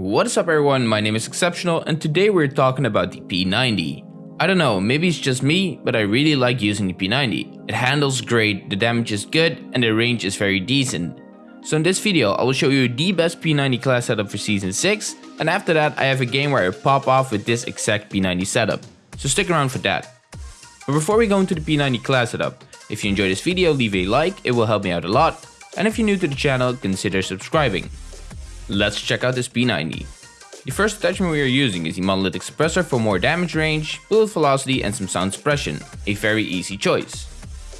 What is up everyone, my name is Exceptional and today we're talking about the P90. I don't know, maybe it's just me, but I really like using the P90. It handles great, the damage is good, and the range is very decent. So in this video, I will show you the best P90 class setup for Season 6, and after that I have a game where I pop off with this exact P90 setup. So stick around for that. But before we go into the P90 class setup, if you enjoyed this video leave a like, it will help me out a lot, and if you're new to the channel consider subscribing. Let's check out this P90. The first attachment we are using is the monolithic suppressor for more damage range, bullet velocity and some sound suppression, a very easy choice.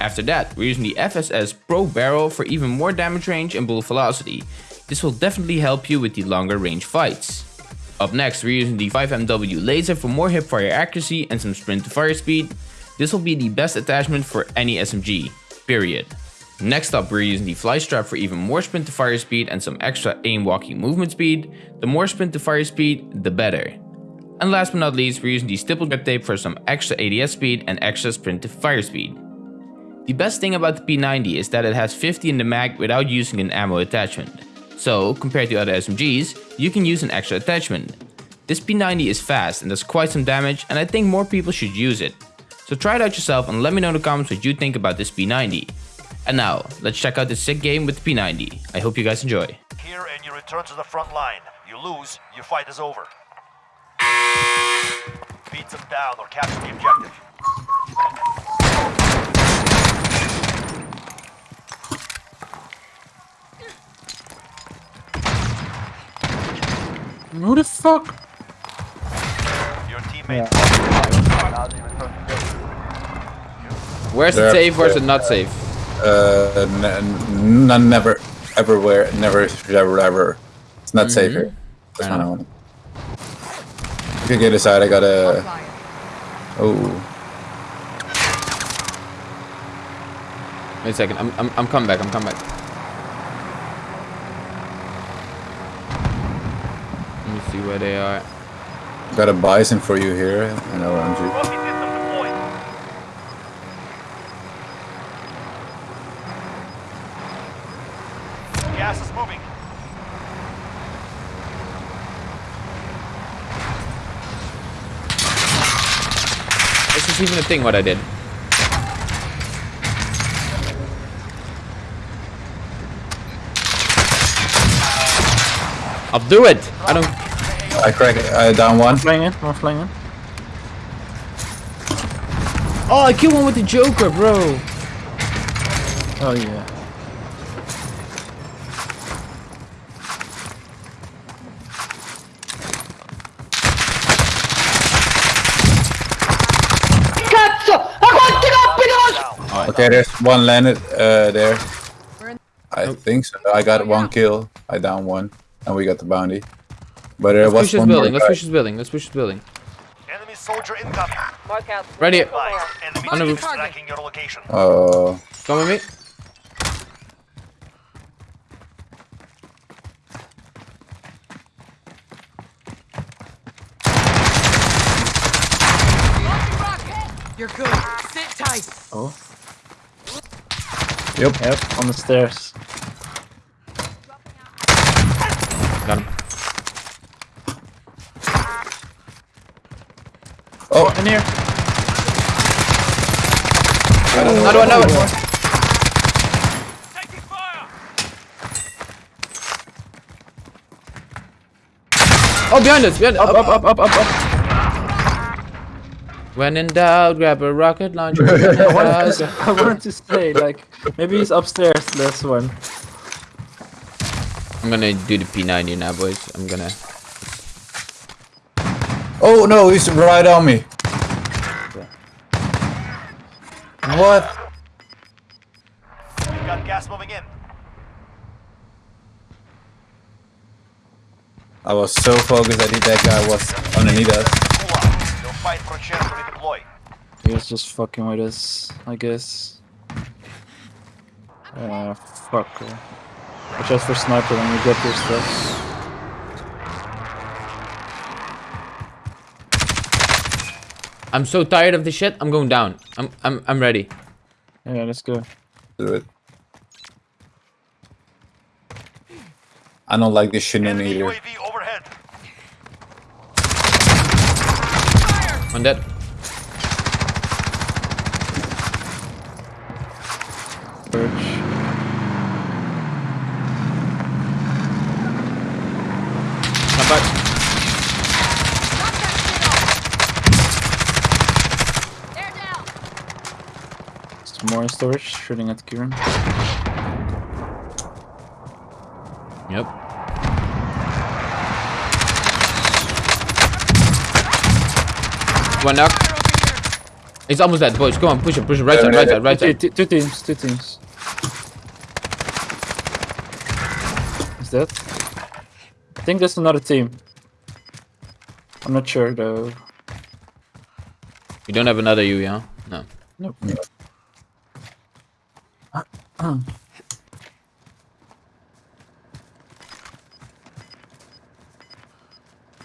After that, we're using the FSS Pro Barrel for even more damage range and bullet velocity. This will definitely help you with the longer range fights. Up next, we're using the 5MW laser for more hipfire accuracy and some sprint to fire speed. This will be the best attachment for any SMG, period. Next up we're using the fly strap for even more sprint to fire speed and some extra aim walking movement speed. The more sprint to fire speed, the better. And last but not least we're using the stipple grip tape for some extra ADS speed and extra sprint to fire speed. The best thing about the P90 is that it has 50 in the mag without using an ammo attachment. So, compared to other SMGs, you can use an extra attachment. This P90 is fast and does quite some damage and I think more people should use it. So try it out yourself and let me know in the comments what you think about this P90. And now, let's check out this sick game with P90. I hope you guys enjoy. Here and you return to the front line. You lose, your fight is over. Beat them down or capture the objective. Who the fuck? Your teammate. Where's it safe, where's it not safe? Uh, n- n- never, everywhere, never, ever, ever. It's not safe here. That's Fair one I want. You can get inside. I got a. Oh, Wait a second, I'm, I'm, I'm coming back, I'm coming back. Let me see where they are. got a bison for you here. An orange. Rocket system Gas is moving. This is even a thing what I did. I'll do it! I don't... I crack it. I down one. Flying in, one flying in. Oh, I killed one with the Joker, bro! Oh yeah. Okay, there's one landed uh, there. I think so. I got one kill. I down one, and we got the bounty. But there Let's was push this one building, let's push this building, let's push this building. Enemy soldier incoming. Mark out. Right here. Enemy On the roof. tracking your location. Oh, Come with me. You're good. Sit tight. Oh. Yep. Yep, on the stairs. Got him. oh, In here. Another one, another one. Taking fire! Oh, behind us, behind us. Up, up, up, up, up, up. When in doubt, grab a rocket launcher. I wanted, to, I wanted to say, like, maybe he's upstairs, this one. I'm gonna do the P90 now, boys. I'm gonna... oh no, he's right on me. What? You've got gas moving in. I was so focused. I think that guy was underneath us. Pull fight for a chance to redeploy. He was just fucking with us, I guess. Uh, fuck. Watch out for sniper when you get your stuff. I'm so tired of this shit. I'm going down. I'm I'm I'm ready. Yeah, let's go. Do it. I don't like this shit in either. UAV overhead. One dead. Come back. Some more storage, shooting at Kieran. Yep. One knock. Fire over here. He's almost dead, boys. Come on, push him, push him. Right side, right side, right Two, side. two, two teams, two teams. Is that? I think there's another team. I'm not sure though. You don't have another U, yeah? No. Nope.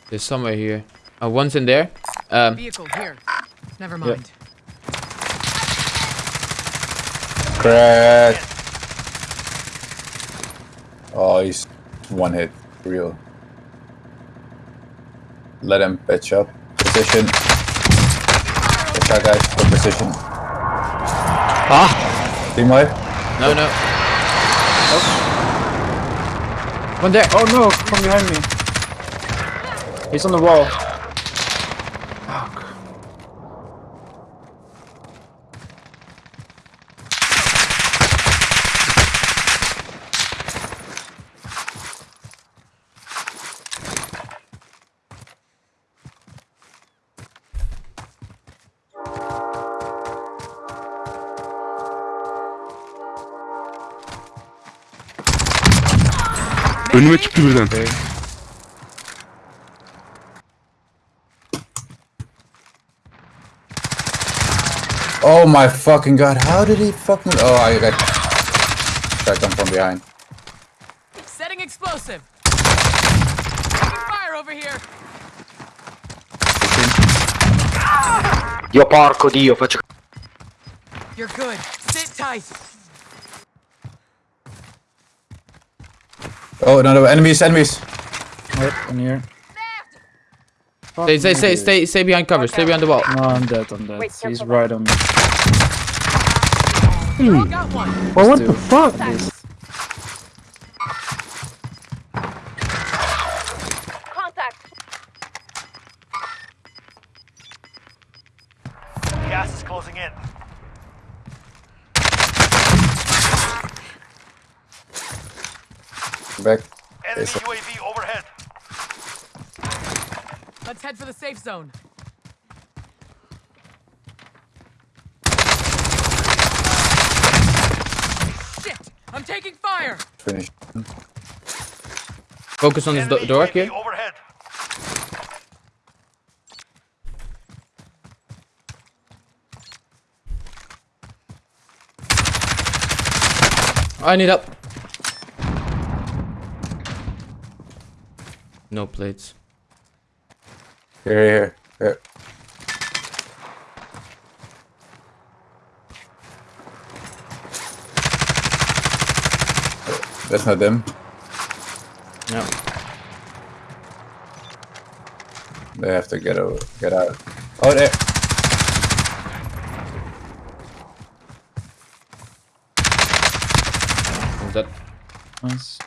There's somewhere here. Oh, one's in there. Um, Vehicle here. Never mind. Crack. Oh, he's one hit. Real. Let him pitch up. Position. Good shot, guys. Good position. Ah! Team wipe. no, no. One there. Oh no, from behind me. He's on the wall. Önüme çıktı birden. Oh my fucking god. How did he fucking. Oh, I got. Tracked him from behind. Setting explosive. Fire over here. Io porco dio, faccio You're good. Sit tight. Oh, no, no. Enemies, enemies. Yep, in here. Stay, stay, stay, stay, stay behind cover. Stay behind the wall. No, I'm dead, I'm dead. He's right on me. Hmm. Got one. Well, what the fuck? This Gas is closing in. Back. Enemy Yes, sir. UAV overhead. Let's head for the safe zone. Shit! I'm taking fire. Finish. Focus on this do door UAV here. overhead. I need help. No plates. Here, here, here. That's not them. No. They have to get over, get out. Oh, there. Is that? nice.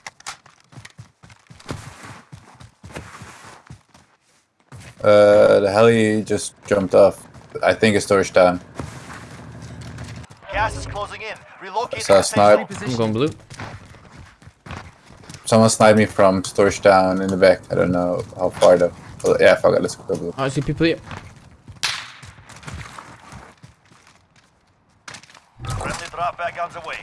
Uh, the heli just jumped off. I think it's storage down. Gas is closing in. Relocate Saw a safe snipe. zone. I'm going blue. Someone sniped me from storage down in the back. I don't know how far though. Well, yeah, fuck it. Let's go blue. Oh, I see people here. Friendly drop back on the way.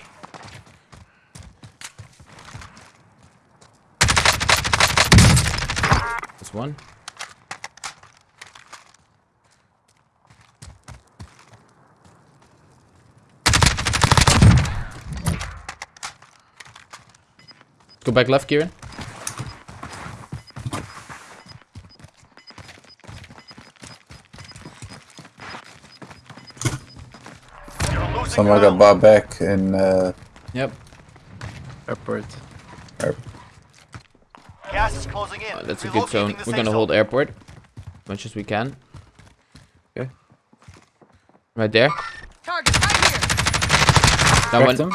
That's one. Go back left, Kieran. Someone got ground. bought back in. Uh, Yep. Airport. Gas is closing in. Uh, that's a good zone. We're gonna hold airport as much as we can. Okay. Right there. Target right here. That Cracked one. him.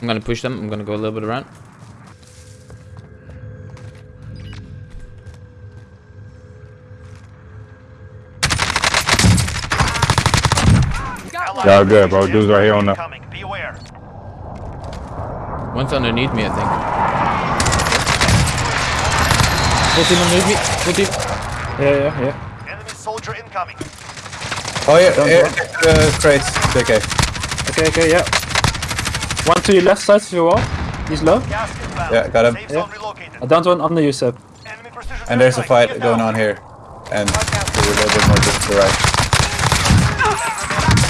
I'm gonna push them. I'm gonna go a little bit around. Got. Y'all good, bro. Dude's right here on the. Coming. Beware. One's underneath me, I think. Full team underneath me. Full team. Yeah, yeah, yeah. Enemy soldier incoming. Oh yeah, Don't here, uh, crates. JK. Okay, okay, yeah. One to your left side of your wall. He's low. Yeah, got him. Yeah. zone relocated. I downed one under you, Seb. And there's a fight going on here. And to a little bit more to the right.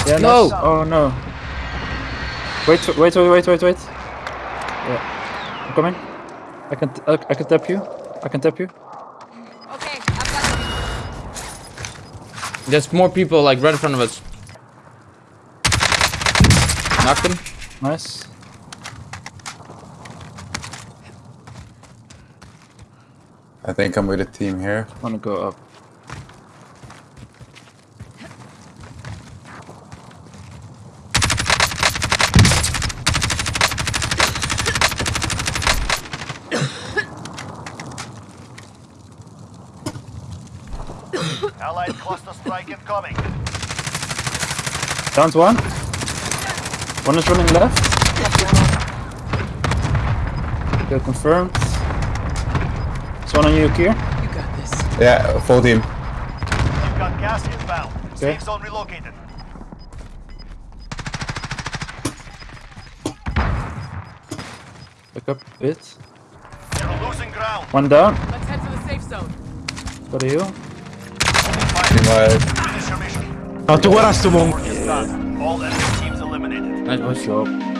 Yeah, No. nice. Oh no. Wait, wait, wait, wait, wait, wait. Yeah. I'm coming. I can, I, I can tap you. I can tap you. Okay, I've got you. There's more people like right in front of us. Knocked him. Nice. I think I'm with a team here. I wanna go up. Allied cluster strike incoming. Downed one. One is running left. Kill confirmed. There's one on you, Kier. You got this. Yeah, full team. You've got gas inbound. Okay. Safe zone relocated. Back up a bit. You're losing ground. One down. Let's head for the safe zone. Got a heal. Team wide. Finish your mission. No, tú eras tu mon. Work. All enemy teams eliminated. Nice Nice push. job.